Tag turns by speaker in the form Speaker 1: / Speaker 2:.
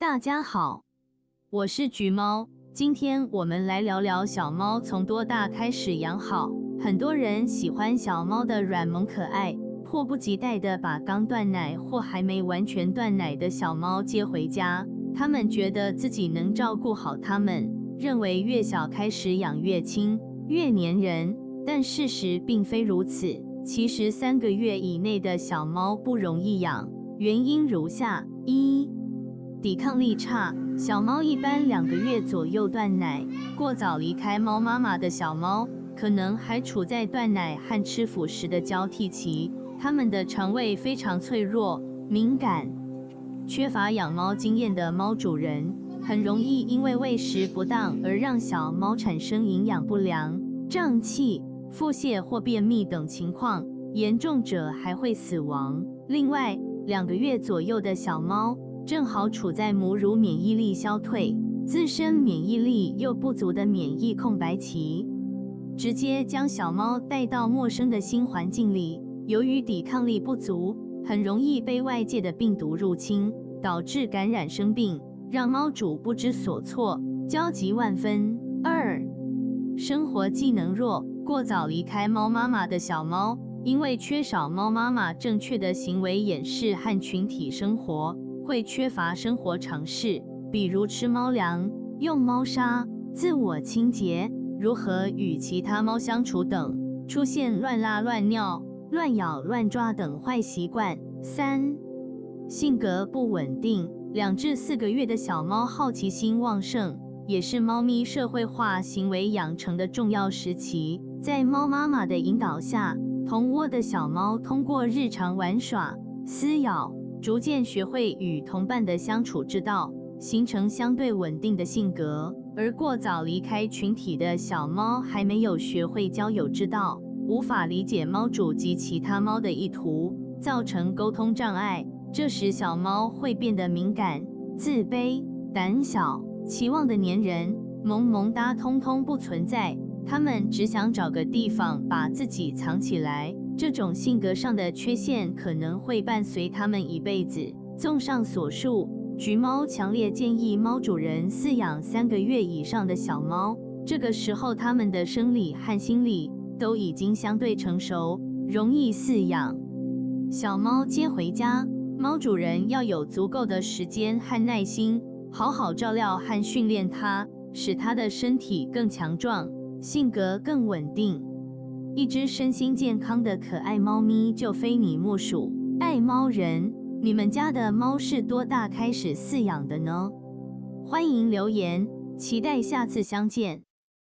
Speaker 1: 大家好，我是橘猫，今天我们来聊聊小猫从多大开始养好。很多人喜欢小猫的软萌可爱，迫不及待的把刚断奶或还没完全断奶的小猫接回家。他们觉得自己能照顾好它们，认为越小开始养越轻，越粘人。但事实并非如此。其实三个月以内的小猫不容易养，原因如下：一、抵抗力差，小猫一般两个月左右断奶。过早离开猫妈妈的小猫，可能还处在断奶和吃辅食的交替期，它们的肠胃非常脆弱、敏感。缺乏养猫经验的猫主人，很容易因为喂食不当而让小猫产生营养不良、胀气。腹泻或便秘等情况，严重者还会死亡。另外，两个月左右的小猫正好处在母乳免疫力消退、自身免疫力又不足的免疫空白期，直接将小猫带到陌生的新环境里，由于抵抗力不足，很容易被外界的病毒入侵，导致感染生病，让猫主不知所措，焦急万分。二、生活技能弱。过早离开猫妈妈的小猫，因为缺少猫妈妈正确的行为演示和群体生活，会缺乏生活常识，比如吃猫粮、用猫砂、自我清洁、如何与其他猫相处等，出现乱拉乱尿、乱咬乱抓等坏习惯。三、性格不稳定。两至四个月的小猫好奇心旺盛，也是猫咪社会化行为养成的重要时期。在猫妈妈的引导下，同窝的小猫通过日常玩耍、撕咬，逐渐学会与同伴的相处之道，形成相对稳定的性格。而过早离开群体的小猫还没有学会交友之道，无法理解猫主及其他猫的意图，造成沟通障碍。这时，小猫会变得敏感、自卑、胆小，期望的粘人、萌萌哒通通不存在。它们只想找个地方把自己藏起来，这种性格上的缺陷可能会伴随他们一辈子。综上所述，橘猫强烈建议猫主人饲养三个月以上的小猫，这个时候它们的生理和心理都已经相对成熟，容易饲养。小猫接回家，猫主人要有足够的时间和耐心，好好照料和训练它，使它的身体更强壮。性格更稳定，一只身心健康的可爱猫咪就非你莫属。爱猫人，你们家的猫是多大开始饲养的呢？欢迎留言，期待下次相见。